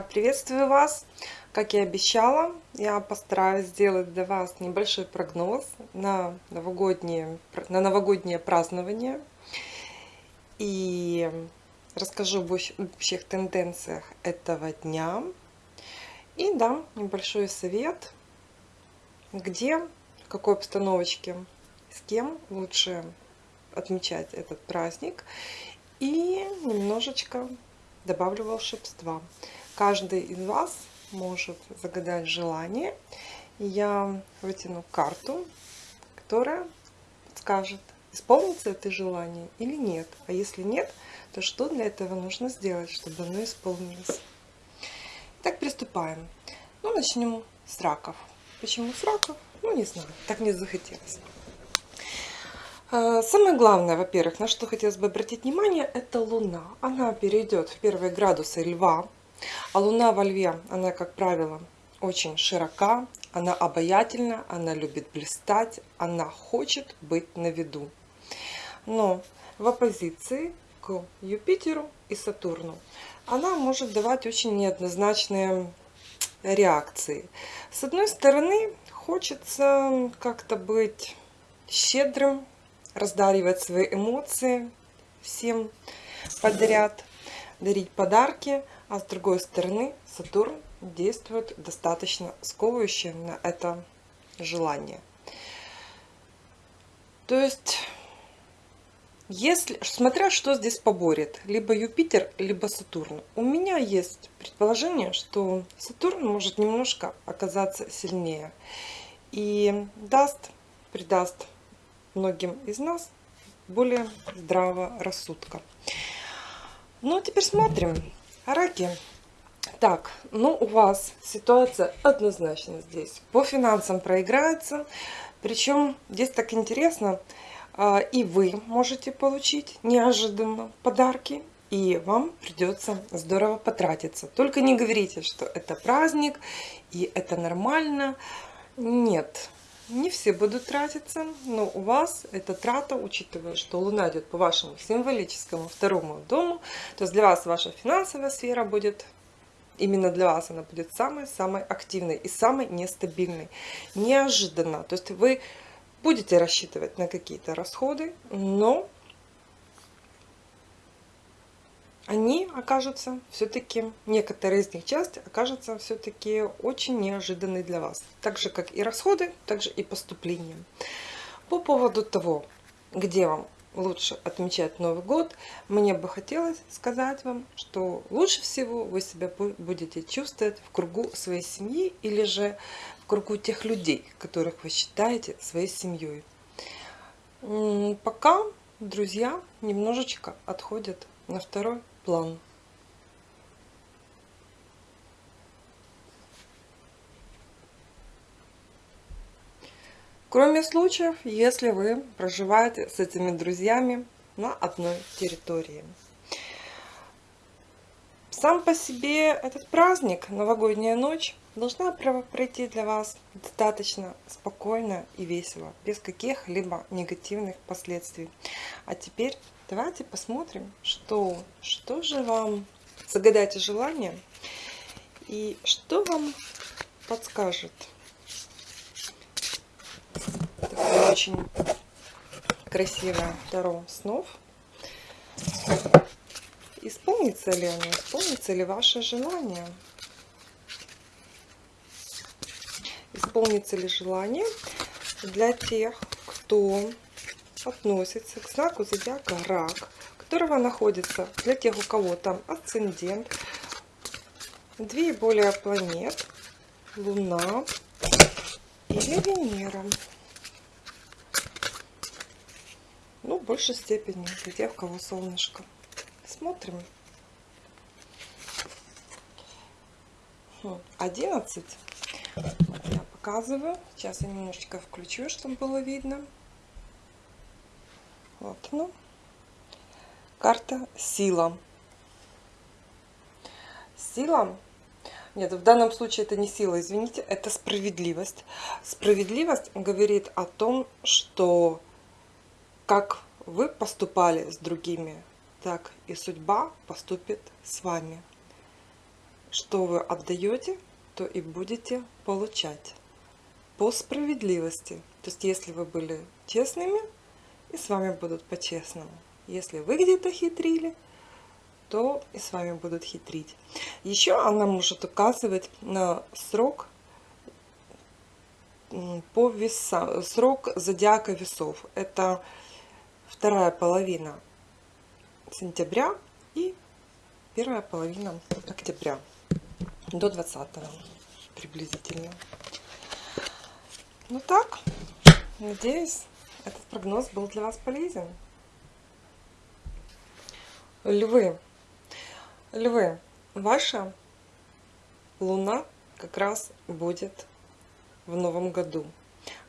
Приветствую вас! Как и обещала, я постараюсь сделать для вас небольшой прогноз на новогоднее, на новогоднее празднование. И расскажу об общих тенденциях этого дня. И дам небольшой совет, где, в какой обстановочке, с кем лучше отмечать этот праздник. И немножечко добавлю волшебства. Каждый из вас может загадать желание. Я вытяну карту, которая скажет, исполнится это желание или нет. А если нет, то что для этого нужно сделать, чтобы оно исполнилось. Так, приступаем. Ну, начнем с раков. Почему с раков? Ну, не знаю, так мне захотелось. А, самое главное, во-первых, на что хотелось бы обратить внимание, это Луна. Она перейдет в первые градусы Льва. А Луна во Льве, она, как правило, очень широка, она обаятельна, она любит блистать, она хочет быть на виду. Но в оппозиции к Юпитеру и Сатурну она может давать очень неоднозначные реакции. С одной стороны, хочется как-то быть щедрым, раздаривать свои эмоции всем подряд, дарить подарки, а с другой стороны Сатурн действует достаточно сковывающе на это желание. То есть, если, смотря что здесь поборет, либо Юпитер, либо Сатурн. У меня есть предположение, что Сатурн может немножко оказаться сильнее и даст, придаст многим из нас более здравого рассудка. Ну, а теперь смотрим. Раки. Так, ну у вас ситуация однозначно здесь. По финансам проиграется. Причем здесь так интересно, а, и вы можете получить неожиданно подарки, и вам придется здорово потратиться. Только не говорите, что это праздник, и это нормально. Нет, не все будут тратиться, но у вас эта трата, учитывая, что Луна идет по вашему символическому второму дому, то есть для вас ваша финансовая сфера будет, именно для вас она будет самой-самой активной и самой нестабильной. Неожиданно. То есть вы будете рассчитывать на какие-то расходы, но они окажутся все-таки, некоторые из них часть окажутся все-таки очень неожиданной для вас. Так же, как и расходы, так же и поступления. По поводу того, где вам лучше отмечать Новый год, мне бы хотелось сказать вам, что лучше всего вы себя будете чувствовать в кругу своей семьи или же в кругу тех людей, которых вы считаете своей семьей. Пока друзья немножечко отходят на второй план. Кроме случаев, если вы проживаете с этими друзьями на одной территории. Сам по себе этот праздник, новогодняя ночь, должна пройти для вас достаточно спокойно и весело, без каких-либо негативных последствий. А теперь давайте посмотрим, что, что же вам, загадайте желание, и что вам подскажет. Такое очень красивое Таро снов. Исполнится ли оно, исполнится ли ваше желание? исполнится ли желание для тех, кто относится к знаку зодиака рак, которого находится для тех, у кого там асцендент, две и более планет, Луна или Венера. Ну, в большей степени для тех, у кого солнышко. Смотрим. 11 показываю. Сейчас я немножечко включу, чтобы было видно. Вот ну Карта сила. Сила. Нет, в данном случае это не сила, извините, это справедливость. Справедливость говорит о том, что как вы поступали с другими, так и судьба поступит с вами. что вы отдаете, то и будете получать по справедливости. То есть, если вы были честными, и с вами будут по-честному. Если вы где-то хитрили, то и с вами будут хитрить. Еще она может указывать на срок по весам, срок зодиака весов. Это вторая половина сентября и первая половина октября до 20 приблизительно. Ну так, надеюсь, этот прогноз был для вас полезен. Львы. Львы, ваша луна как раз будет в новом году.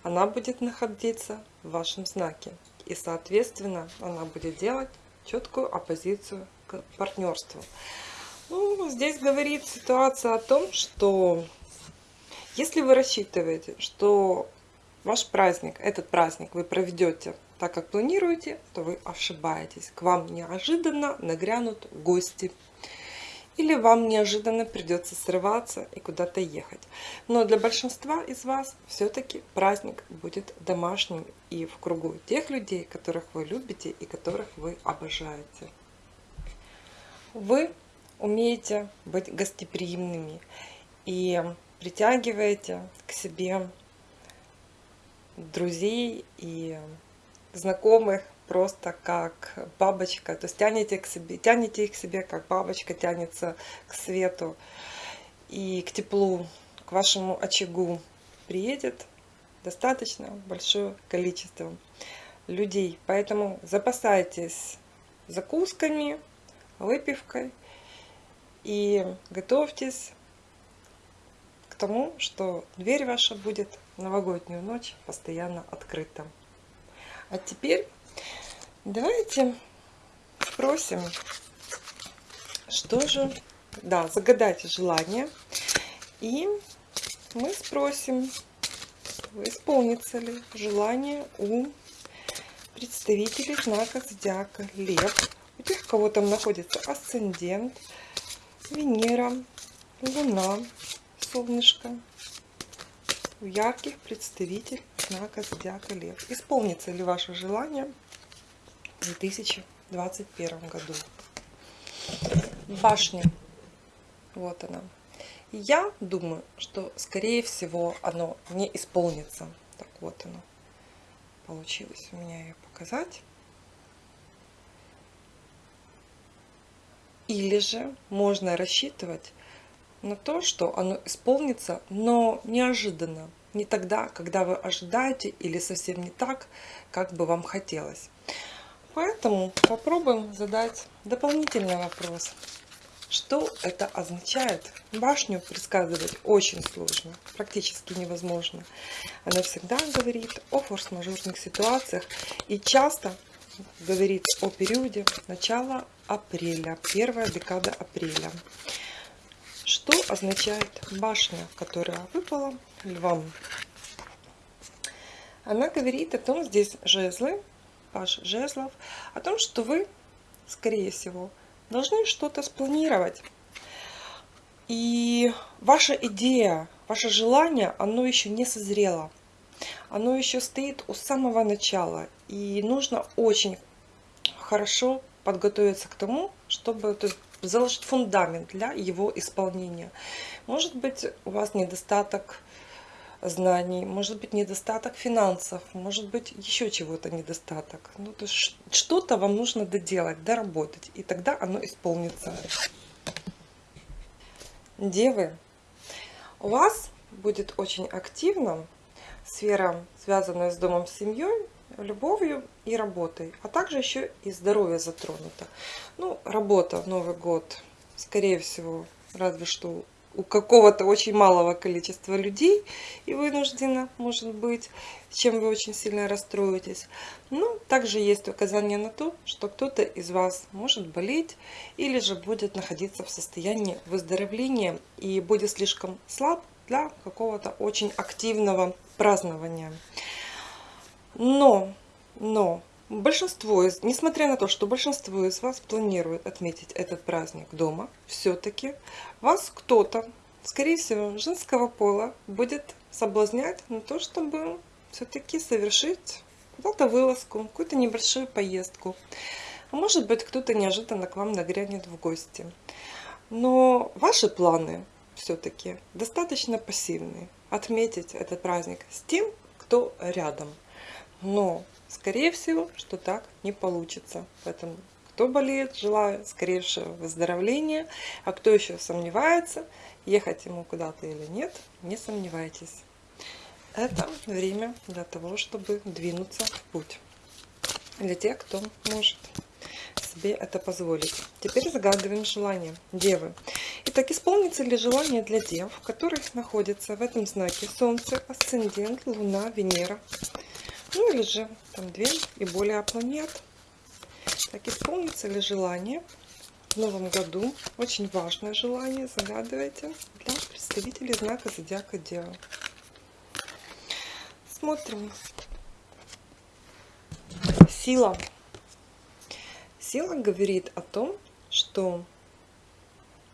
Она будет находиться в вашем знаке. И, соответственно, она будет делать четкую оппозицию к партнерству. Ну, здесь говорит ситуация о том, что если вы рассчитываете, что ваш праздник, этот праздник вы проведете так, как планируете, то вы ошибаетесь. К вам неожиданно нагрянут гости. Или вам неожиданно придется срываться и куда-то ехать. Но для большинства из вас все-таки праздник будет домашним и в кругу тех людей, которых вы любите и которых вы обожаете. Вы умеете быть гостеприимными и притягиваете к себе друзей и знакомых просто как бабочка, то есть тянете, к себе, тянете их к себе, как бабочка тянется к свету и к теплу, к вашему очагу приедет достаточно большое количество людей. Поэтому запасайтесь закусками, выпивкой и готовьтесь к тому, что дверь ваша будет новогоднюю ночь постоянно открыта. А теперь давайте спросим, что же... Да, загадайте желание. И мы спросим, исполнится ли желание у представителей знака зодиака Лев. У тех, кого там находится асцендент, Венера, Луна, Солнышко. Ярких представителей знака Зодиака Лев. Исполнится ли ваше желание в 2021 году? Башня. Вот она. Я думаю, что скорее всего оно не исполнится. Так вот оно. Получилось у меня ее показать. Или же можно рассчитывать на то, что оно исполнится, но неожиданно не тогда, когда вы ожидаете, или совсем не так, как бы вам хотелось. Поэтому попробуем задать дополнительный вопрос. Что это означает? Башню предсказывать очень сложно, практически невозможно. Она всегда говорит о форс-мажорных ситуациях и часто говорит о периоде начала апреля, первая декада апреля. Что означает башня, которая выпала львам? Она говорит о том, здесь жезлы, паш жезлов, о том, что вы, скорее всего, должны что-то спланировать. И ваша идея, ваше желание, оно еще не созрело. Оно еще стоит у самого начала. И нужно очень хорошо подготовиться к тому, чтобы то есть, заложить фундамент для его исполнения. Может быть, у вас недостаток знаний, может быть, недостаток финансов, может быть, еще чего-то недостаток. Ну, то есть что-то вам нужно доделать, доработать, и тогда оно исполнится. Девы, у вас будет очень активна сфера, связанная с домом, с семьей, любовью и работой, а также еще и здоровье затронуто. Ну, работа в Новый год, скорее всего, разве что у какого-то очень малого количества людей и вынуждена, может быть, чем вы очень сильно расстроитесь. Но также есть указание на то, что кто-то из вас может болеть или же будет находиться в состоянии выздоровления и будет слишком слаб для какого-то очень активного празднования. Но, но Большинство из, несмотря на то, что большинство из вас планирует отметить этот праздник дома, все-таки вас кто-то, скорее всего, женского пола, будет соблазнять на то, чтобы все-таки совершить куда-то вылазку, какую-то небольшую поездку. А может быть, кто-то неожиданно к вам нагрянет в гости. Но ваши планы все-таки достаточно пассивные. Отметить этот праздник с тем, кто рядом. Но Скорее всего, что так не получится. Поэтому, кто болеет, желаю скорейшего выздоровления. А кто еще сомневается, ехать ему куда-то или нет, не сомневайтесь. Это время для того, чтобы двинуться в путь. Для тех, кто может себе это позволить. Теперь загадываем желание Девы. Итак, исполнится ли желание для дев, которых находится в этом знаке Солнце, Асцендент, Луна, Венера, ну или же там две и более планет. Так, исполнится ли желание в новом году? Очень важное желание, загадывайте, для представителей знака Зодиака Дева. Смотрим. Сила. Сила говорит о том, что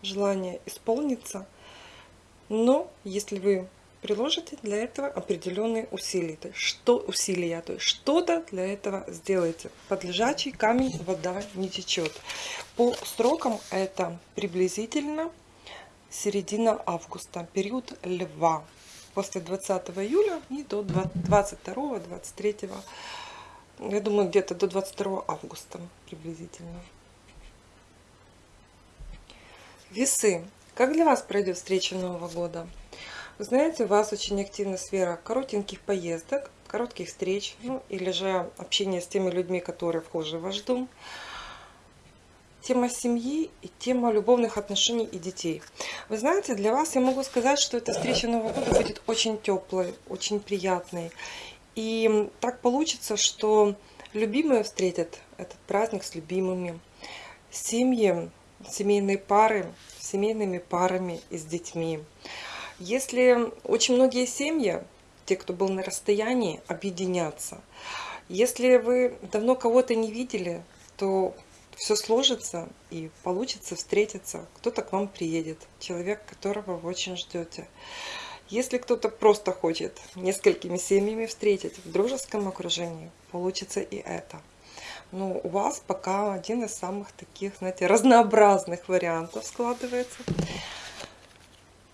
желание исполнится, но если вы приложите для этого определенные усилия. Что усилия, то есть что-то для этого сделайте. Под лежачий камень вода не течет. По срокам это приблизительно середина августа, период льва. После 20 июля и до 22-23, я думаю, где-то до 22 августа приблизительно. Весы. Как для вас пройдет встреча Нового года? Вы знаете, у вас очень активна сфера коротеньких поездок, коротких встреч, ну или же общения с теми людьми, которые вхожи в ваш дом. Тема семьи и тема любовных отношений и детей. Вы знаете, для вас я могу сказать, что эта встреча Нового года будет очень теплой, очень приятной. И так получится, что любимые встретят этот праздник с любимыми. Семьи, семейные пары, семейными парами и с детьми. Если очень многие семьи, те, кто был на расстоянии, объединятся. Если вы давно кого-то не видели, то все сложится и получится встретиться. Кто-то к вам приедет, человек, которого вы очень ждете. Если кто-то просто хочет несколькими семьями встретить в дружеском окружении, получится и это. Но у вас пока один из самых таких, знаете, разнообразных вариантов складывается.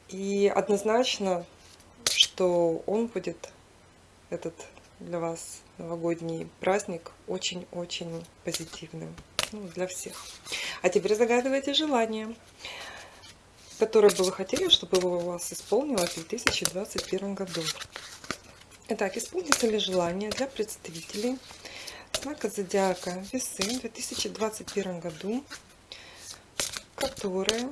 И однозначно, что он будет, этот для вас новогодний праздник, очень-очень позитивным ну, для всех. А теперь загадывайте желание, которое бы вы хотели, чтобы у вас исполнилось в 2021 году. Итак, исполнится ли желание для представителей знака зодиака весы в 2021 году, которые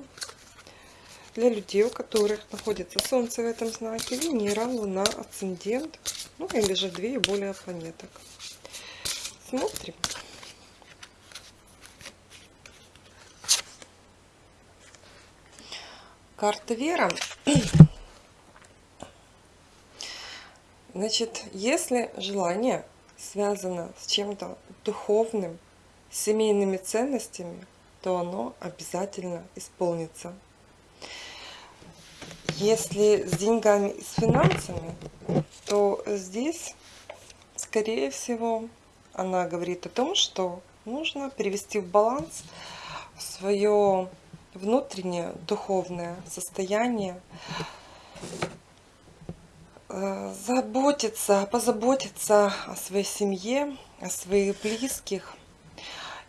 для людей, у которых находится Солнце в этом знаке, Венера, Луна, Асцендент, ну или же две и более планеток. Смотрим. Карта Вера. Значит, если желание связано с чем-то духовным, семейными ценностями, то оно обязательно исполнится. Если с деньгами с финансами, то здесь, скорее всего, она говорит о том, что нужно привести в баланс свое внутреннее духовное состояние, э, заботиться, позаботиться о своей семье, о своих близких –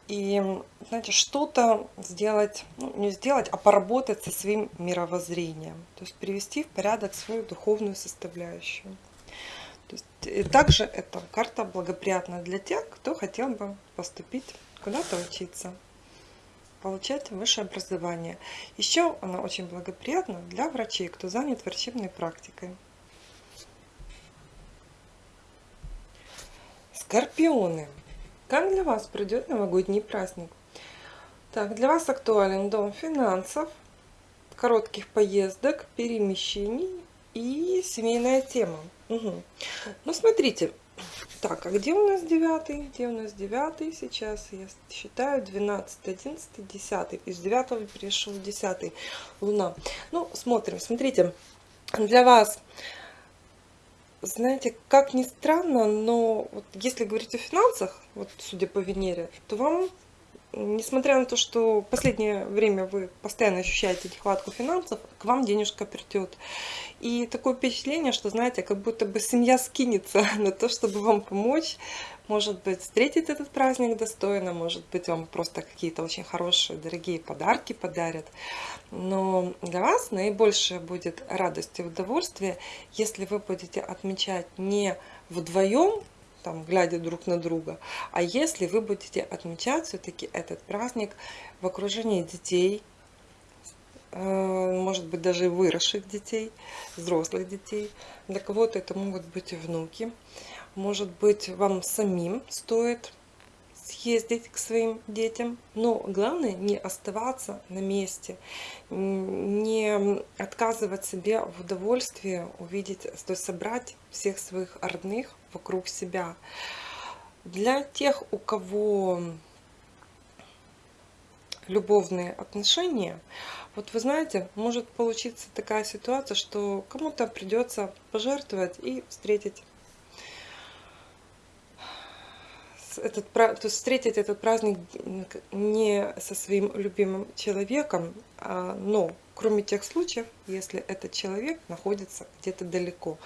и, знаете, что-то сделать, ну, не сделать, а поработать со своим мировоззрением. То есть привести в порядок свою духовную составляющую. То есть, и также эта карта благоприятна для тех, кто хотел бы поступить куда-то учиться, получать высшее образование. Еще она очень благоприятна для врачей, кто занят врачебной практикой. Скорпионы. Как для вас пройдет новогодний праздник? Так, для вас актуален дом финансов, коротких поездок, перемещений и семейная тема. Угу. Ну, смотрите, Так, а где у нас девятый? Где у нас девятый? Сейчас я считаю 12, 11, 10. Из девятого перешел в десятый. Луна. Ну, смотрим. Смотрите, для вас, знаете, как ни странно, но вот если говорить о финансах, вот судя по Венере, то вам несмотря на то, что в последнее время вы постоянно ощущаете нехватку финансов, к вам денежка придет. И такое впечатление, что, знаете, как будто бы семья скинется на то, чтобы вам помочь. Может быть, встретить этот праздник достойно, может быть, вам просто какие-то очень хорошие, дорогие подарки подарят. Но для вас наибольшее будет радость и удовольствие, если вы будете отмечать не вдвоем, там, глядя друг на друга. А если вы будете отмечать все-таки этот праздник в окружении детей, э, может быть, даже выросших детей, взрослых детей. Для кого-то это могут быть внуки. Может быть, вам самим стоит съездить к своим детям. Но главное не оставаться на месте, не отказывать себе в удовольствии увидеть, то есть собрать всех своих родных вокруг себя. Для тех, у кого любовные отношения, вот вы знаете, может получиться такая ситуация, что кому-то придется пожертвовать и встретить этот, то есть встретить этот праздник не со своим любимым человеком, а, но кроме тех случаев, если этот человек находится где-то далеко.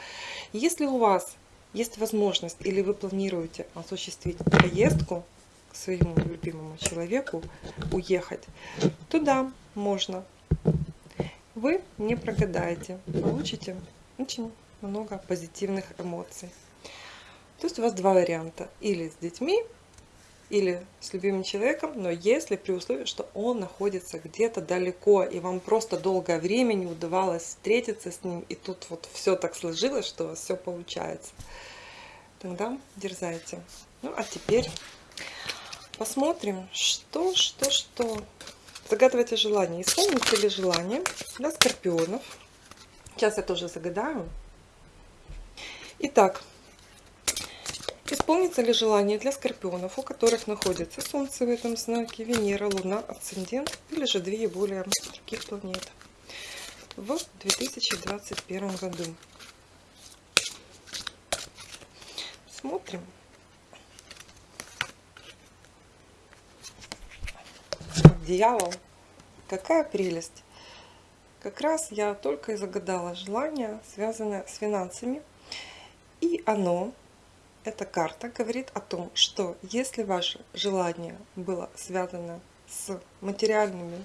Если у вас есть возможность или вы планируете осуществить поездку к своему любимому человеку, уехать, туда можно. Вы не прогадаете, получите очень много позитивных эмоций. То есть у вас два варианта. Или с детьми, или с любимым человеком, но если при условии, что он находится где-то далеко, и вам просто долгое время не удавалось встретиться с ним, и тут вот все так сложилось, что у вас все получается, тогда дерзайте. Ну, а теперь посмотрим, что, что, что. Загадывайте желание. Исполните ли желание для скорпионов. Сейчас я тоже загадаю. Итак, Исполнится ли желание для скорпионов, у которых находится Солнце в этом знаке, Венера, Луна, Асцендент или же две и более других планет в 2021 году? Смотрим. Дьявол. Какая прелесть. Как раз я только и загадала желание, связанное с финансами. И оно эта карта говорит о том, что если ваше желание было связано с материальными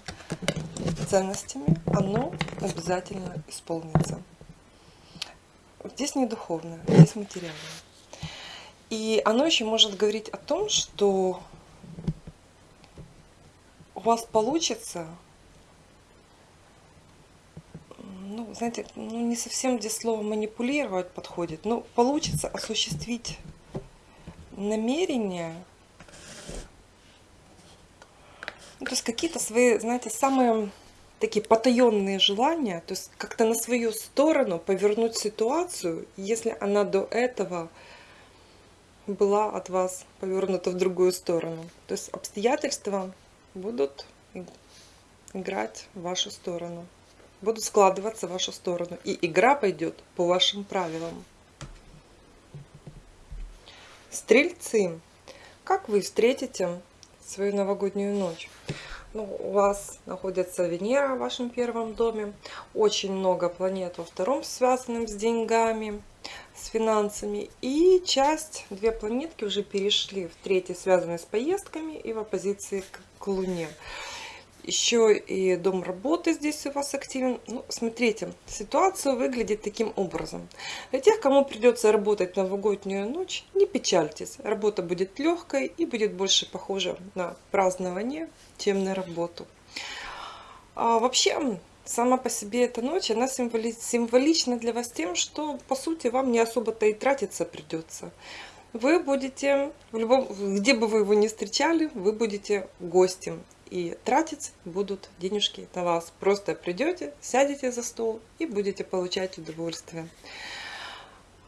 ценностями, оно обязательно исполнится. Здесь не духовное, здесь материальное. И оно еще может говорить о том, что у вас получится ну, знаете, ну, не совсем здесь слово манипулировать подходит, но получится осуществить намерения, ну, то есть какие-то свои, знаете, самые такие потаенные желания, то есть как-то на свою сторону повернуть ситуацию, если она до этого была от вас повернута в другую сторону. То есть обстоятельства будут играть в вашу сторону будут складываться в вашу сторону. И игра пойдет по вашим правилам. Стрельцы, как вы встретите свою новогоднюю ночь? Ну, у вас находится Венера в вашем первом доме, очень много планет во втором, связанным с деньгами, с финансами. И часть, две планетки уже перешли в третий, связанный с поездками и в оппозиции к Луне. Еще и дом работы здесь у вас активен. Ну, смотрите, ситуация выглядит таким образом. Для тех, кому придется работать новогоднюю ночь, не печальтесь. Работа будет легкой и будет больше похожа на празднование, чем на работу. А вообще, сама по себе эта ночь, она символи символична для вас тем, что, по сути, вам не особо-то и тратиться придется. Вы будете, в любом, где бы вы его ни встречали, вы будете гостем и тратить будут денежки на вас. Просто придете, сядете за стол и будете получать удовольствие.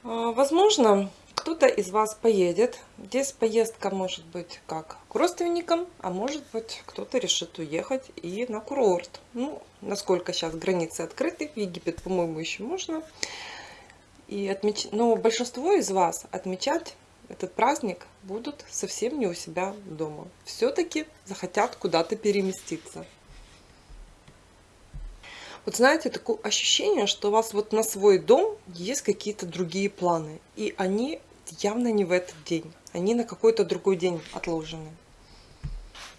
А, возможно, кто-то из вас поедет. Здесь поездка может быть как к родственникам, а может быть кто-то решит уехать и на курорт. Ну, насколько сейчас границы открыты, в Египет, по-моему, еще можно. И отмеч... Но большинство из вас отмечать этот праздник будут совсем не у себя дома. Все-таки захотят куда-то переместиться. Вот знаете, такое ощущение, что у вас вот на свой дом есть какие-то другие планы. И они явно не в этот день. Они на какой-то другой день отложены.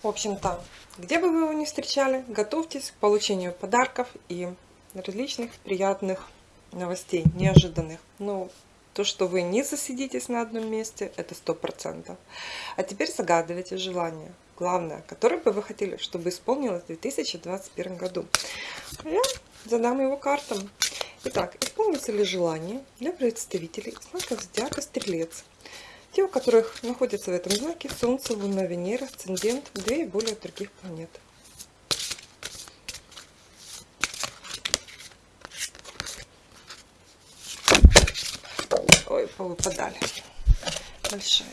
В общем-то, где бы вы его ни встречали, готовьтесь к получению подарков и различных приятных новостей, неожиданных. Но то, что вы не засидитесь на одном месте, это сто процентов. А теперь загадывайте желание главное, которое бы вы хотели, чтобы исполнилось в 2021 году. Я задам его картам. Итак, исполнится ли желание для представителей знака зодиака Стрелец? Те, у которых находятся в этом знаке Солнце, Луна, Венера, Асцендент, две и более других планет. Ой, повыпадали. Большая.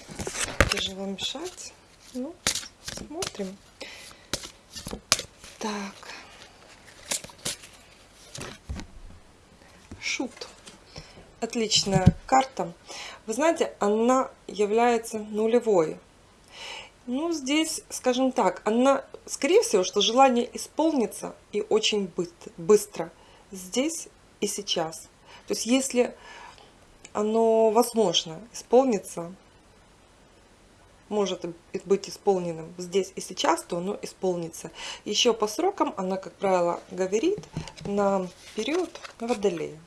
Тяжело мешать. Ну, Смотрим. Так. Шут. Отличная карта. Вы знаете, она является нулевой. Ну, здесь, скажем так, она, скорее всего, что желание исполнится и очень быстро. Здесь и сейчас. То есть, если оно возможно исполнится, может быть исполненным здесь и сейчас, то оно исполнится. Еще по срокам она, как правило, говорит на период водолея.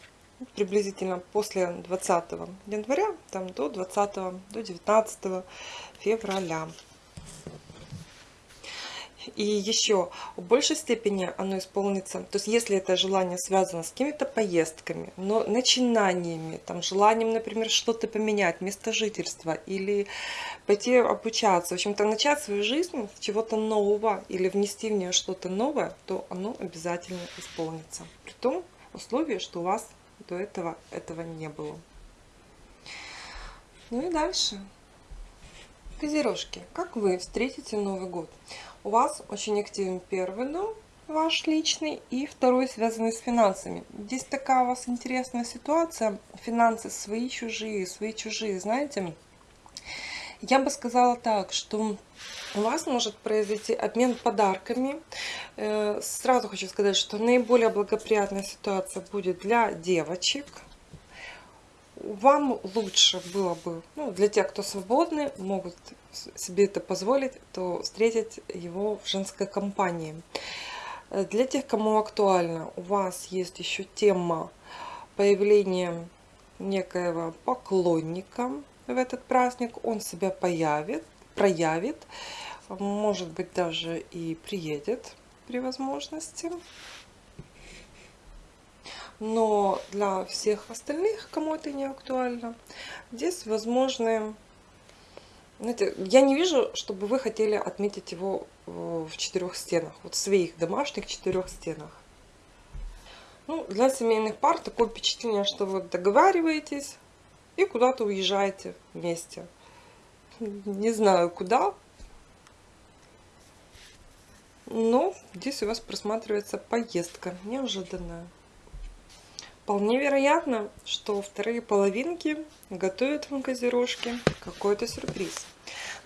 Приблизительно после 20 января там, до 20 до 19 февраля. И еще в большей степени оно исполнится, то есть если это желание связано с какими-то поездками, но начинаниями, там, желанием, например, что-то поменять, место жительства или пойти обучаться, в общем-то начать свою жизнь с чего-то нового или внести в нее что-то новое, то оно обязательно исполнится. При том условии, что у вас до этого этого не было. Ну и дальше. Козерожки, как вы встретите Новый год? У вас очень активен первый дом, ваш личный, и второй связанный с финансами. Здесь такая у вас интересная ситуация. Финансы свои, чужие, свои, чужие, знаете. Я бы сказала так, что у вас может произойти обмен подарками. Э, сразу хочу сказать, что наиболее благоприятная ситуация будет для девочек, вам лучше было бы, ну, для тех, кто свободны, могут себе это позволить, то встретить его в женской компании. Э, для тех, кому актуально, у вас есть еще тема появления некоего поклонника в этот праздник. Он себя появит, проявит, может быть даже и приедет при возможности. Но для всех остальных, кому это не актуально, здесь возможны... Знаете, я не вижу, чтобы вы хотели отметить его в четырех стенах, вот в своих домашних четырех стенах. Ну, для семейных пар такое впечатление, что вы договариваетесь и куда-то уезжаете вместе. Не знаю куда, но здесь у вас просматривается поездка неожиданная. Вполне вероятно, что вторые половинки готовят вам козерожки какой-то сюрприз.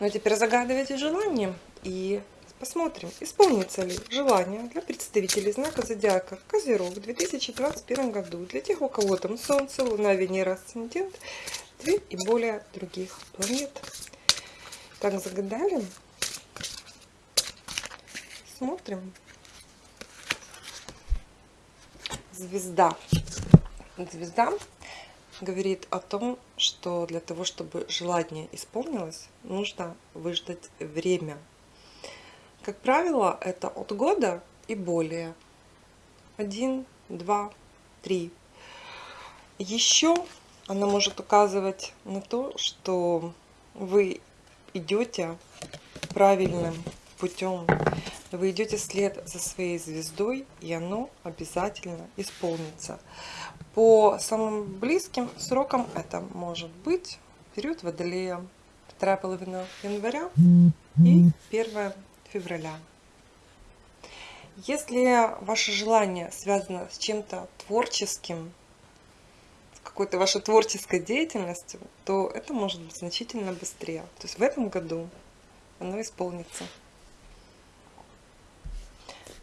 Но теперь загадывайте желание и посмотрим, исполнится ли желание для представителей знака зодиака Козерог в 2021 году. Для тех, у кого там Солнце, Луна, Венера, Асцендент, две и более других планет. Так, загадали. Смотрим. Звезда звезда говорит о том, что для того, чтобы желание исполнилось, нужно выждать время. Как правило, это от года и более. Один, два, три. Еще она может указывать на то, что вы идете правильным путем. Вы идете след за своей звездой, и оно обязательно исполнится. По самым близким срокам это может быть период Водолея, вторая половина января и 1 февраля. Если ваше желание связано с чем-то творческим, с какой-то вашей творческой деятельностью, то это может быть значительно быстрее. То есть в этом году оно исполнится.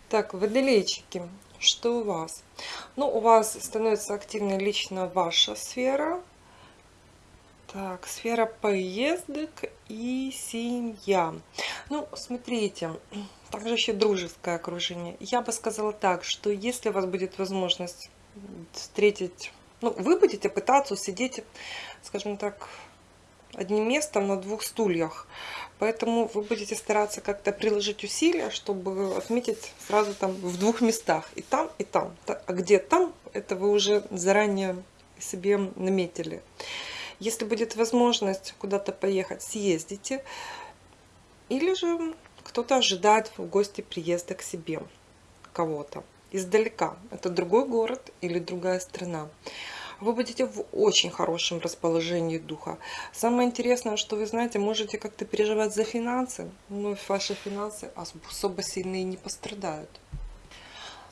Так, водолейчики, что у вас? Ну, у вас становится активной лично ваша сфера. Так, сфера поездок и семья. Ну, смотрите, также еще дружеское окружение. Я бы сказала так, что если у вас будет возможность встретить... Ну, вы будете пытаться сидеть, скажем так, одним местом на двух стульях. Поэтому вы будете стараться как-то приложить усилия, чтобы отметить сразу там в двух местах. И там, и там. А где там, это вы уже заранее себе наметили. Если будет возможность куда-то поехать, съездите. Или же кто-то ожидает в гости приезда к себе кого-то издалека. Это другой город или другая страна вы будете в очень хорошем расположении духа. Самое интересное, что вы знаете, можете как-то переживать за финансы, но ваши финансы особо сильные не пострадают.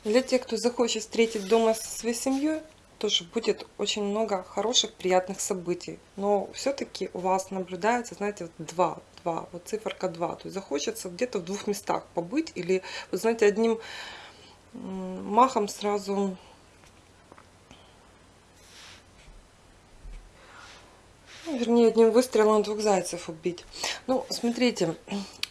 Для тех, кто захочет встретить дома со своей семьей, тоже будет очень много хороших, приятных событий. Но все-таки у вас наблюдается, знаете, вот два, два, вот циферка 2. То есть захочется где-то в двух местах побыть или, вы знаете, одним махом сразу вернее, одним выстрелом двух зайцев убить. Ну, смотрите,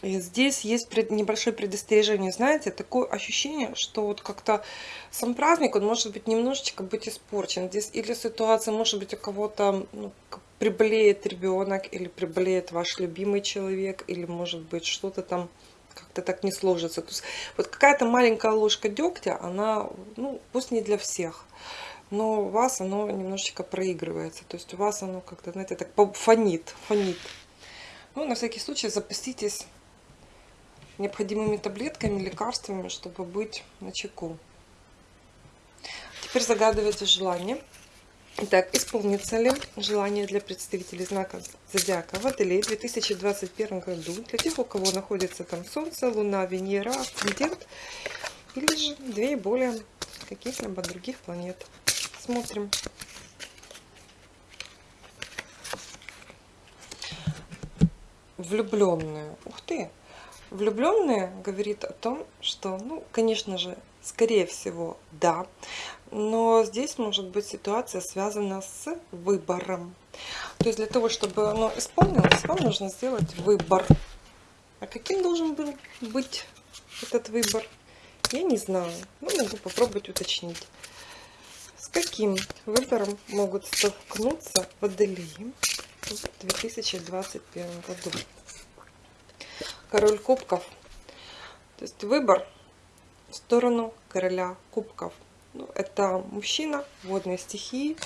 здесь есть небольшое предостережение. Знаете, такое ощущение, что вот как-то сам праздник, он может быть немножечко быть испорчен. Здесь или ситуация, может быть, у кого-то ну, приболеет ребенок, или приболеет ваш любимый человек, или, может быть, что-то там как-то так не сложится. То есть вот какая-то маленькая ложка дегтя, она, ну, пусть не для всех но у вас оно немножечко проигрывается. То есть у вас оно как-то, знаете, так фонит, фонит. Ну, на всякий случай запаститесь необходимыми таблетками, лекарствами, чтобы быть на чеку. Теперь загадывайте желание. Итак, исполнится ли желание для представителей знака Зодиака Водолей в 2021 году, для тех, у кого находится там Солнце, Луна, Венера, Асцендент, или же две и более каких-либо других планет. Смотрим. Влюбленные. Ух ты! Влюбленные говорит о том, что, ну, конечно же, скорее всего, да. Но здесь может быть ситуация связана с выбором. То есть для того, чтобы оно исполнилось, вам нужно сделать выбор. А каким должен был быть этот выбор? Я не знаю. Ну, могу попробовать уточнить. Каким выбором могут столкнуться водолеи в 2021 году? Король кубков. То есть выбор в сторону короля кубков. Ну, это мужчина, водные стихии.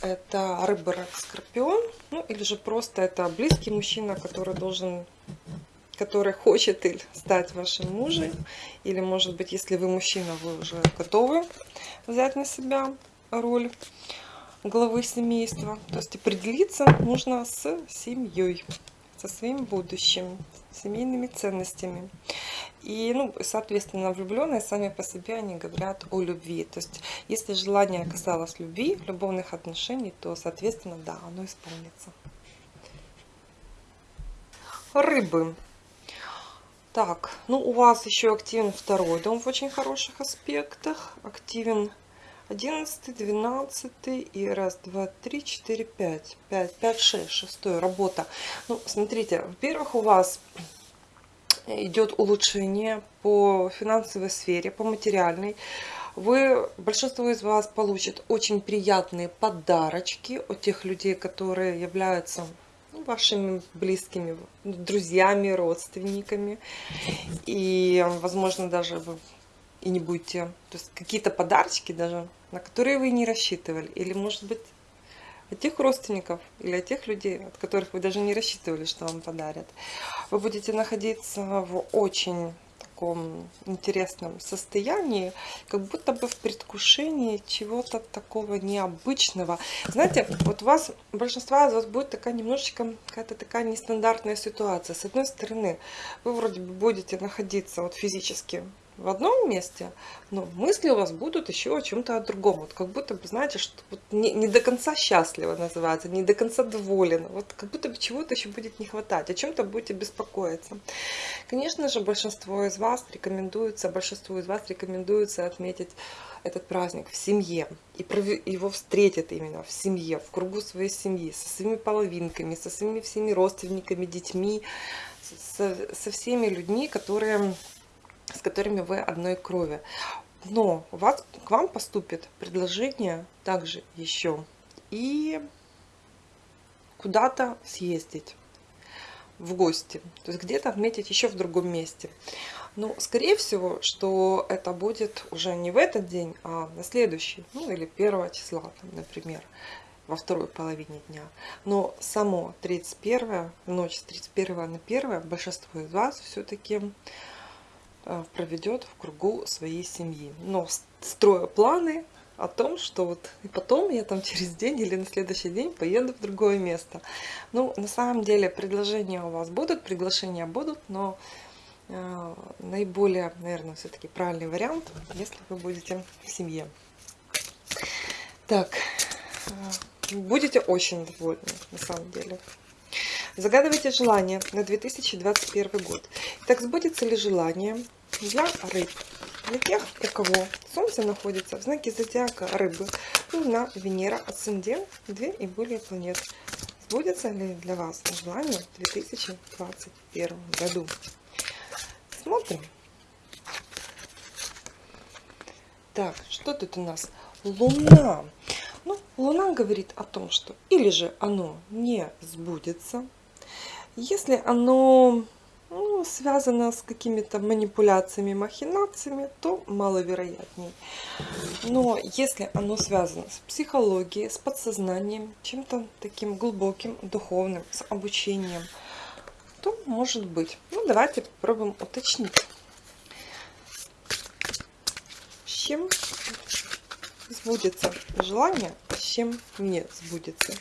Это рыба, рак, скорпион. Ну, или же просто это близкий мужчина, который должен который хочет стать вашим мужем, или, может быть, если вы мужчина, вы уже готовы взять на себя роль главы семейства. То есть определиться нужно с семьей, со своим будущим, семейными ценностями. И, ну, соответственно, влюбленные сами по себе, они говорят о любви. То есть, если желание касалось любви, любовных отношений, то, соответственно, да, оно исполнится. Рыбы. Так, ну у вас еще активен второй дом в очень хороших аспектах. Активен 11, 12 и раз, два, три, четыре, пять. Пять, пять, шесть, шестой, работа. Ну, смотрите, во-первых, у вас идет улучшение по финансовой сфере, по материальной. Вы, большинство из вас получит очень приятные подарочки от тех людей, которые являются вашими близкими друзьями, родственниками. И, возможно, даже вы и не будете, то есть какие-то подарочки даже, на которые вы не рассчитывали. Или, может быть, от тех родственников или от тех людей, от которых вы даже не рассчитывали, что вам подарят. Вы будете находиться в очень таком интересном состоянии, как будто бы в предвкушении чего-то такого необычного. Знаете, вот у вас, большинство из вас будет такая немножечко какая-то такая нестандартная ситуация. С одной стороны, вы вроде бы будете находиться вот физически в одном месте, но мысли у вас будут еще о чем-то о другом. Вот как будто бы, знаете, что вот не, не до конца счастливо называется, не до конца доволен. Вот как будто бы чего-то еще будет не хватать, о чем-то будете беспокоиться. Конечно же, большинство из вас рекомендуется, большинству из вас рекомендуется отметить этот праздник в семье. И его встретят именно в семье, в кругу своей семьи, со своими половинками, со своими всеми родственниками, детьми, со, со всеми людьми, которые с которыми вы одной крови. Но у вас, к вам поступит предложение также еще и куда-то съездить в гости, то есть где-то отметить еще в другом месте. Но скорее всего, что это будет уже не в этот день, а на следующий, ну или 1 числа, там, например, во второй половине дня. Но само 31, ночь с 31 на 1, большинство из вас все-таки проведет в кругу своей семьи. Но строя планы о том, что вот и потом я там через день или на следующий день поеду в другое место. Ну, на самом деле предложения у вас будут, приглашения будут, но э, наиболее, наверное, все-таки правильный вариант, если вы будете в семье. Так, э, будете очень довольны, на самом деле. Загадывайте желание на 2021 год. Так сбудется ли желание для рыб? Для тех, у кого Солнце находится в знаке зодиака рыбы, Луна, Венера, Асцендент, две и более планет. Сбудется ли для вас желание в 2021 году? Смотрим. Так, что тут у нас? Луна. Ну, Луна говорит о том, что или же оно не сбудется, если оно ну, связано с какими-то манипуляциями, махинациями, то маловероятнее. Но если оно связано с психологией, с подсознанием, чем-то таким глубоким, духовным, с обучением, то может быть. Ну, давайте попробуем уточнить. С чем сбудется желание, с чем не сбудется.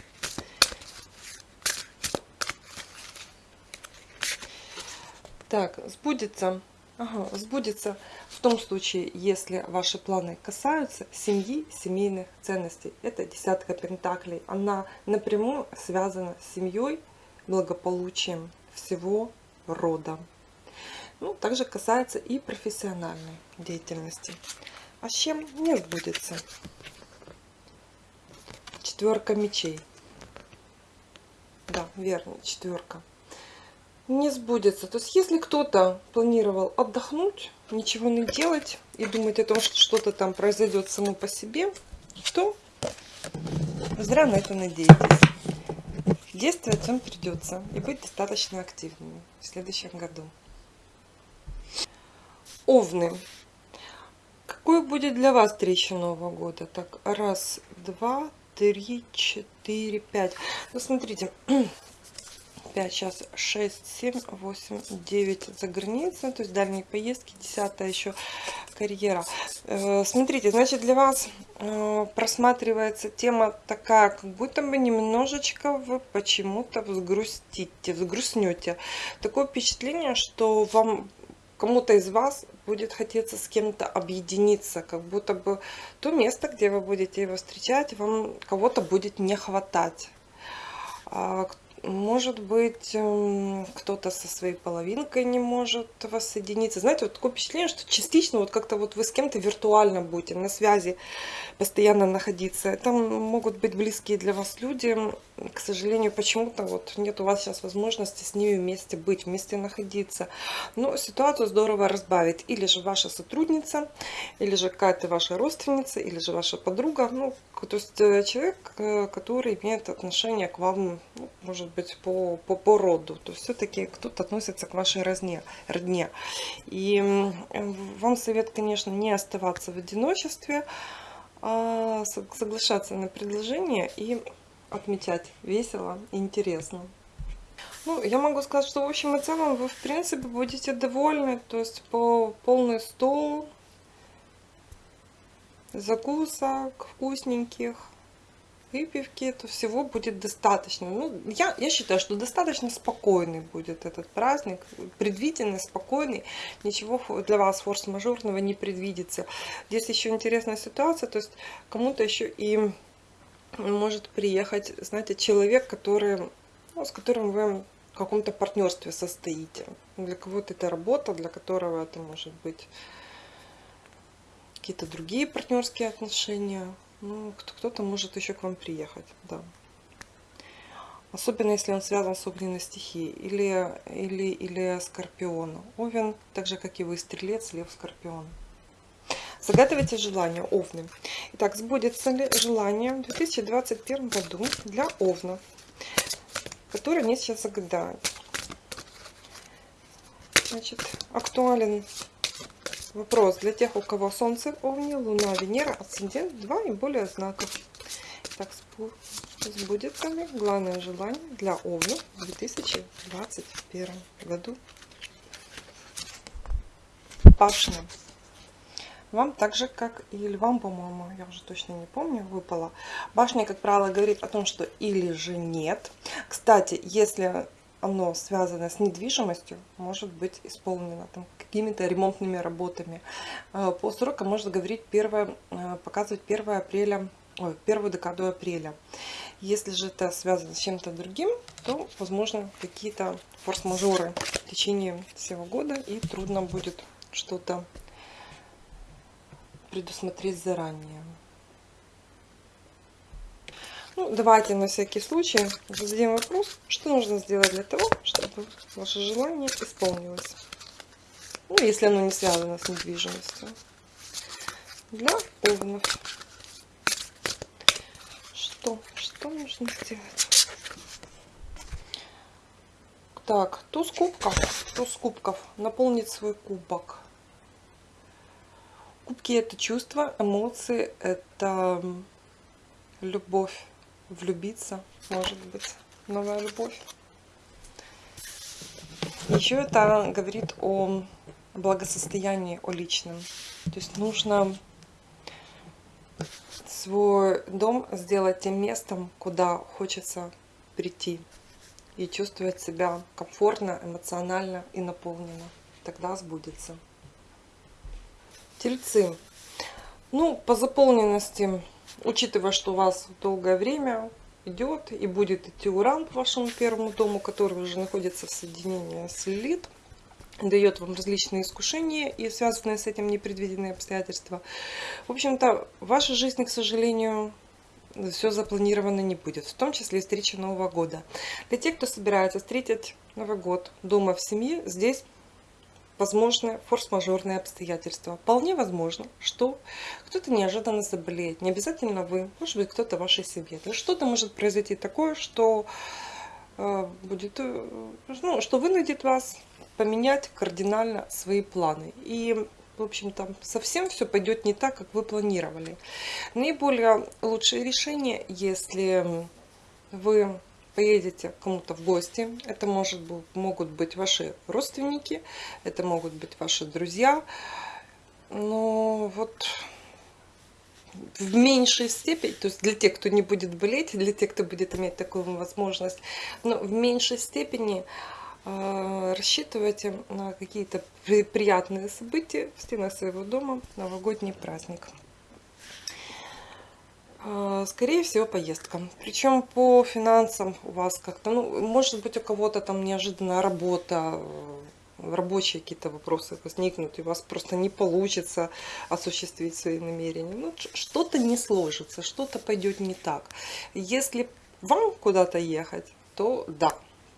Так, сбудется, ага, сбудется в том случае, если ваши планы касаются семьи, семейных ценностей. Это десятка пентаклей. Она напрямую связана с семьей, благополучием всего рода. Ну, также касается и профессиональной деятельности. А с чем не сбудется? Четверка мечей. Да, верно, четверка не сбудется. То есть, если кто-то планировал отдохнуть, ничего не делать и думать о том, что что-то там произойдет само по себе, то зря на это надеетесь. Действовать вам придется и быть достаточно активными в следующем году. Овны. Какой будет для вас встреча Нового года? Так, раз, два, три, четыре, пять. Ну, смотрите, 5, сейчас 6, 7, 8, 9 за границей, то есть дальние поездки, 10 еще карьера. Э, смотрите, значит для вас э, просматривается тема такая, как будто бы немножечко вы почему-то взгрустите, взгрустнете. Такое впечатление, что вам кому-то из вас будет хотеться с кем-то объединиться, как будто бы то место, где вы будете его встречать, вам кого-то будет не хватать. Может быть, эм, кто-то со своей половинкой не может воссоединиться. Знаете, вот такое впечатление, что частично вот как-то вот вы с кем-то виртуально будете на связи постоянно находиться. Там могут быть близкие для вас люди. К сожалению, почему-то вот нет у вас сейчас возможности с ними вместе быть, вместе находиться. Но ситуацию здорово разбавить. Или же ваша сотрудница, или же какая-то ваша родственница, или же ваша подруга. Ну, то есть э, человек, э, который имеет отношение к вам, ну, может быть, по, по, по роду. То все-таки кто-то относится к вашей родне. родне. И вам совет, конечно, не оставаться в одиночестве, а соглашаться на предложение и отмечать весело и интересно. Ну, я могу сказать, что в общем и целом вы, в принципе, будете довольны. То есть по полный стол закусок вкусненьких, выпивки, то всего будет достаточно. Ну, я, я считаю, что достаточно спокойный будет этот праздник, предвиденный, спокойный, ничего для вас форс-мажорного не предвидится. Здесь еще интересная ситуация, то есть кому-то еще и может приехать, знаете, человек, который, ну, с которым вы в каком-то партнерстве состоите. Для кого-то это работа, для которого это может быть какие-то другие партнерские отношения. Ну, кто-то может еще к вам приехать, да. Особенно если он связан с огненной стихией или, или, или скорпиона. Овен, так же как и вы, стрелец, лев, скорпион. Загадывайте желание, овны. Итак, сбудется ли желание в 2021 году для овнов, которые они сейчас загадают? Значит, актуален Вопрос для тех, у кого Солнце, Овни, Луна, Венера, Асцендент, два и более знаков. Так, сбудется ли главное желание для Овни в 2021 году? Пашня. Вам так же, как и львам, по-моему, я уже точно не помню, выпала. Башня, как правило, говорит о том, что или же нет. Кстати, если оно связано с недвижимостью, может быть исполнено там какими-то ремонтными работами. Э, по срокам можно говорить первое, э, показывать 1 апреля, ой, первую декаду апреля. Если же это связано с чем-то другим, то возможно какие-то форс-мажоры в течение всего года и трудно будет что-то предусмотреть заранее. Ну, давайте на всякий случай зададим вопрос, что нужно сделать для того, чтобы ваше желание исполнилось. Ну, если оно не связано с недвижимостью. Для овнов. Что? Что нужно сделать? Так, туз кубков. Туз кубков. Наполнить свой кубок. Кубки это чувства, эмоции, это любовь влюбиться, может быть, новая любовь. Еще это говорит о благосостоянии, о личном. То есть нужно свой дом сделать тем местом, куда хочется прийти и чувствовать себя комфортно, эмоционально и наполненно. Тогда сбудется. Тельцы. Ну, по заполненности учитывая, что у вас долгое время идет и будет идти уран по вашему первому дому, который уже находится в соединении с Лилит, дает вам различные искушения и связанные с этим непредвиденные обстоятельства. В общем-то, в вашей жизни, к сожалению, все запланировано не будет, в том числе и встреча Нового года. Для тех, кто собирается встретить Новый год дома в семье, здесь возможны форс-мажорные обстоятельства. Вполне возможно, что кто-то неожиданно заболеет. Не обязательно вы, может быть кто-то в вашей семье. Что-то может произойти такое, что э, будет, э, ну, что вынудит вас поменять кардинально свои планы. И в общем-то, совсем все пойдет не так, как вы планировали. Наиболее лучшее решение, если вы поедете кому-то в гости. Это может, могут быть ваши родственники, это могут быть ваши друзья. Но вот в меньшей степени, то есть для тех, кто не будет болеть, для тех, кто будет иметь такую возможность, но в меньшей степени рассчитывайте на какие-то приятные события в стенах своего дома, новогодний праздник. А, скорее всего, поездка. Причем по финансам у вас как-то, ну, может быть, у кого-то там неожиданная работа, э, рабочие какие-то вопросы возникнут, и у вас просто не получится осуществить свои намерения. Ну, что-то не сложится, что-то пойдет не так. Если вам куда-то ехать, то да,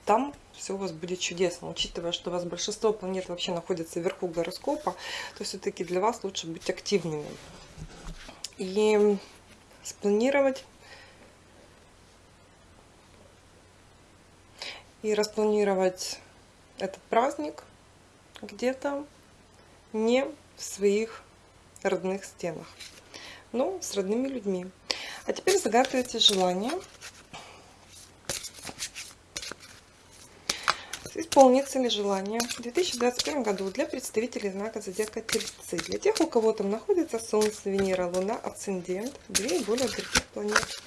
там все у вас будет чудесно, учитывая, что у вас большинство планет вообще находится вверху гороскопа, то все-таки для вас лучше быть активными. И спланировать и распланировать этот праздник где-то не в своих родных стенах, но с родными людьми. А теперь загадывайте желание исполнится ли желание в 2021 году для представителей знака Зодиака Тельцы. Для тех, у кого там находится Солнце, Венера, Луна, Асцендент, две и более других планет.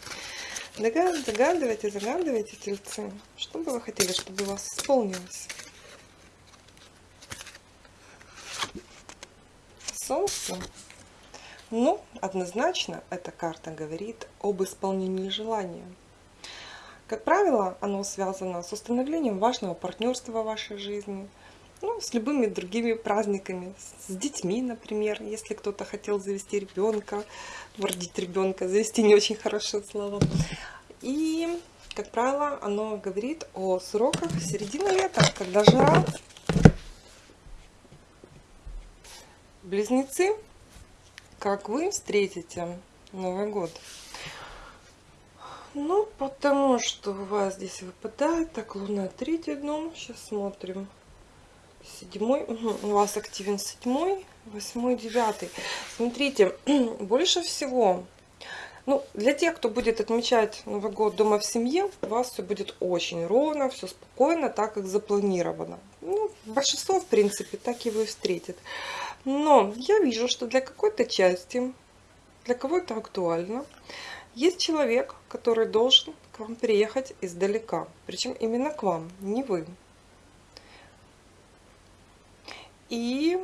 Догадывайте, загадывайте, Тельцы, что бы вы хотели, чтобы у вас исполнилось. Солнце. Ну, однозначно, эта карта говорит об исполнении желания. Как правило, оно связано с установлением важного партнерства в вашей жизни, ну, с любыми другими праздниками, с детьми, например, если кто-то хотел завести ребенка, родить ребенка, завести не очень хорошее слово. И, как правило, оно говорит о сроках середины лета, когда жара. Близнецы, как вы встретите Новый год? Ну, потому что у вас здесь выпадает. Так, Луна третий дом. Сейчас смотрим. Седьмой. Угу. У вас активен седьмой, восьмой, девятый. Смотрите, больше всего ну, для тех, кто будет отмечать Новый год дома в семье, у вас все будет очень ровно, все спокойно, так как запланировано. Ну, большинство, в принципе, так и вы встретит. Но я вижу, что для какой-то части, для кого-то актуально, есть человек, который должен к вам приехать издалека. Причем именно к вам, не вы. И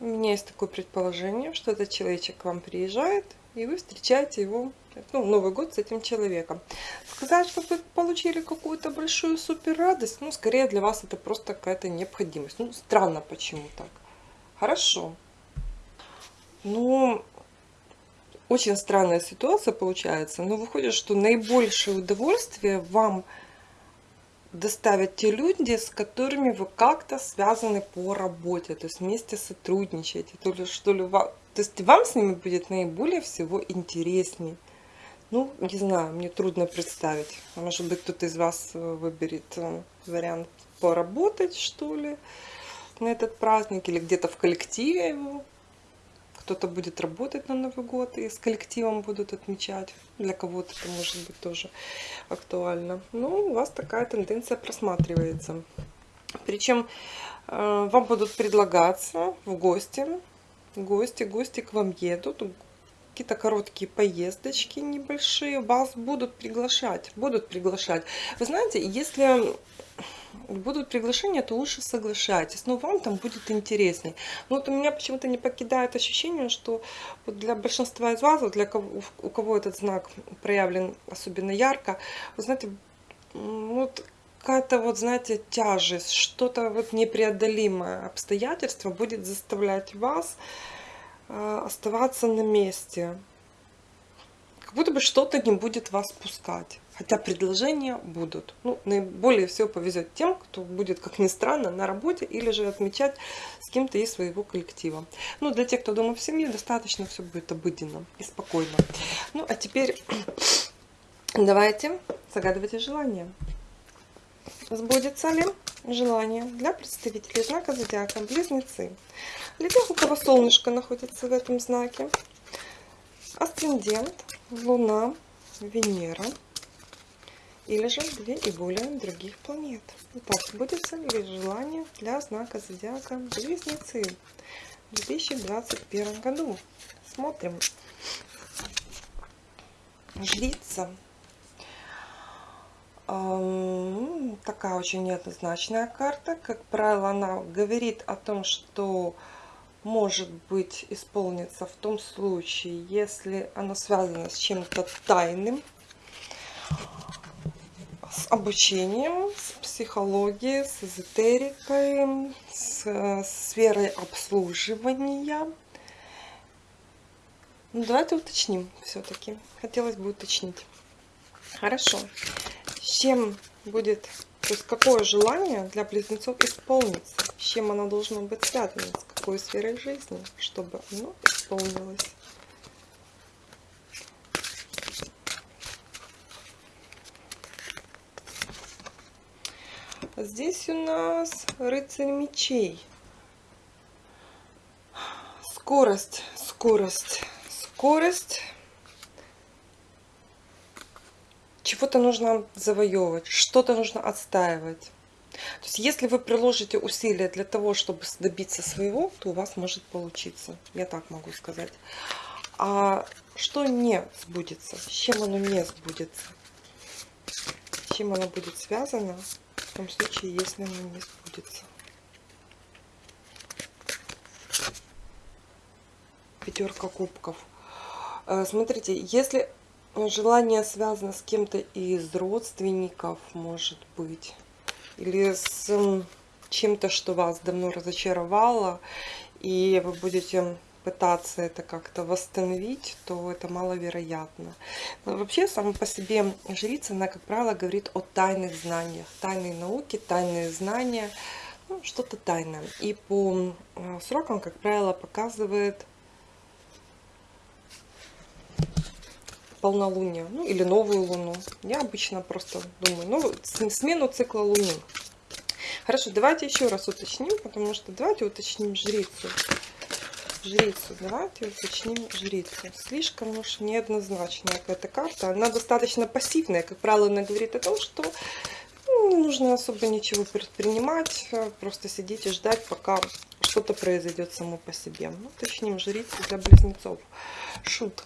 у меня есть такое предположение, что этот человечек к вам приезжает, и вы встречаете его, ну, Новый год с этим человеком. Сказать, что вы получили какую-то большую супер радость, ну, скорее для вас это просто какая-то необходимость. Ну, странно, почему так. Хорошо. Ну, очень странная ситуация получается, но выходит, что наибольшее удовольствие вам доставят те люди, с которыми вы как-то связаны по работе, то есть вместе сотрудничаете, то ли что ли вам, то есть вам с ними будет наиболее всего интереснее. Ну, не знаю, мне трудно представить. Может быть, кто-то из вас э, выберет э, вариант поработать, что ли, на этот праздник, или где-то в коллективе его кто-то будет работать на Новый год и с коллективом будут отмечать. Для кого-то это может быть тоже актуально. Но у вас такая тенденция просматривается. Причем э, вам будут предлагаться в гости, гости, гости к вам едут, какие-то короткие поездочки небольшие, вас будут приглашать, будут приглашать. Вы знаете, если будут приглашения, то лучше соглашайтесь. Но вам там будет интересней. Но вот у меня почему-то не покидает ощущение, что вот для большинства из вас, вот для кого, у кого этот знак проявлен особенно ярко, вы знаете, вот какая-то вот, знаете, тяжесть, что-то вот непреодолимое обстоятельство будет заставлять вас э, оставаться на месте. Как будто бы что-то не будет вас пускать. Хотя предложения будут. Ну, наиболее всего повезет тем, кто будет, как ни странно, на работе или же отмечать с кем-то из своего коллектива. Ну, для тех, кто дома в семье, достаточно все будет обыденно и спокойно. Ну, а теперь давайте загадывайте желание. Сбудется ли желание для представителей знака зодиака Близнецы? Для тех, у кого солнышко находится в этом знаке, асцендент, луна, Венера – или же две и более других планет. Итак, будет ли желание для знака зодиака Близнецы в 2021 году? Смотрим. Жрица. Такая очень неоднозначная карта. Как правило, она говорит о том, что может быть исполнится в том случае, если оно связано с чем-то тайным, с обучением, с психологией, с эзотерикой, с, сферой обслуживания. Ну, давайте уточним все-таки. Хотелось бы уточнить. Хорошо. С чем будет, то есть какое желание для близнецов исполнится? С чем оно должно быть связано? С какой сферой жизни, чтобы оно исполнилось? Здесь у нас рыцарь мечей. Скорость, скорость, скорость. Чего-то нужно завоевывать, что-то нужно отстаивать. То есть, если вы приложите усилия для того, чтобы добиться своего, то у вас может получиться. Я так могу сказать. А что не сбудется? С чем оно не сбудется? С чем оно будет связано том случае, если оно не сбудется? Пятерка кубков. Э, смотрите, если желание связано с кем-то из родственников, может быть, или с чем-то, что вас давно разочаровало, и вы будете пытаться это как-то восстановить, то это маловероятно. Но вообще, сама по себе жрица, она, как правило, говорит о тайных знаниях. Тайные науки, тайные знания, ну, что-то тайное. И по э, срокам, как правило, показывает полнолуние, ну или новую луну. Я обычно просто думаю, ну, смену цикла луны. Хорошо, давайте еще раз уточним, потому что давайте уточним жрицу. Жрицу, давайте уточним жрицу. Слишком уж неоднозначная какая-то карта. Она достаточно пассивная. Как правило, она говорит о том, что ну, не нужно особо ничего предпринимать. Просто сидеть и ждать, пока что-то произойдет само по себе. Ну, уточним жрицу для близнецов. Шут.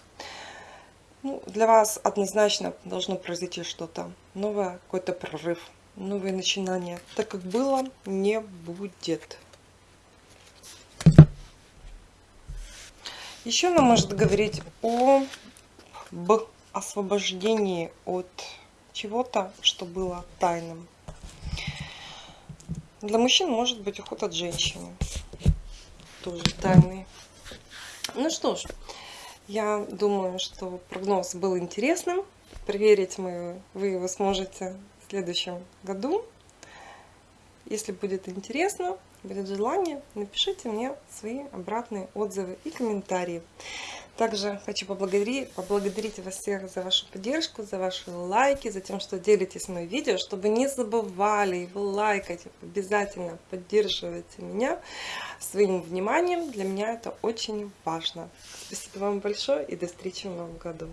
Ну, для вас однозначно должно произойти что-то новое, какой-то прорыв, новые начинания. Так как было, не будет. Еще она может говорить о об освобождении от чего-то, что было тайным. Для мужчин может быть уход от женщины. Тоже тайный. Ну что ж, я думаю, что прогноз был интересным. Проверить мы, вы его сможете в следующем году. Если будет интересно, будет желание, напишите мне свои обратные отзывы и комментарии. Также хочу поблагодарить, поблагодарить вас всех за вашу поддержку, за ваши лайки, за тем, что делитесь моим видео, чтобы не забывали его лайкать, обязательно поддерживайте меня своим вниманием. Для меня это очень важно. Спасибо вам большое и до встречи в новом году.